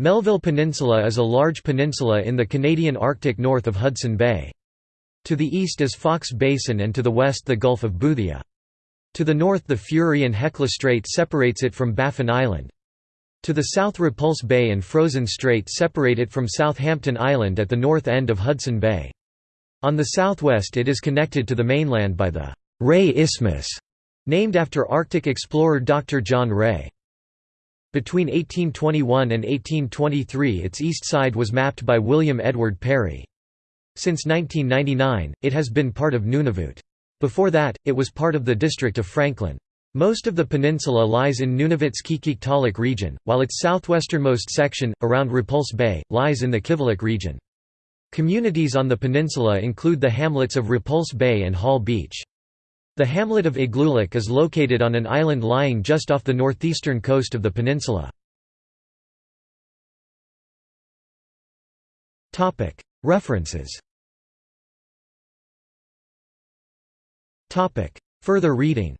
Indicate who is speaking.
Speaker 1: Melville Peninsula is a large peninsula in the Canadian Arctic north of Hudson Bay. To the east is Foxe Basin and to the west the Gulf of Boothia. To the north the Fury and Hecla Strait separates it from Baffin Island. To the south Repulse Bay and Frozen Strait separate it from Southampton Island at the north end of Hudson Bay. On the southwest it is connected to the mainland by the Rae Isthmus, named after Arctic explorer Dr. John Rae. Between 1821 and 1823 its east side was mapped by William Edward Parry. Since 1999, it has been part of Nunavut. Before that, it was part of the district of Franklin. Most of the peninsula lies in Nunavut's Qikiqtaaluk region, while its southwesternmost section, around Repulse Bay, lies in the Kivalliq region. Communities on the peninsula include the hamlets of Repulse Bay and Hall Beach. The hamlet of Igloolik is located on an island lying just off the northeastern coast of the peninsula. References. Further reading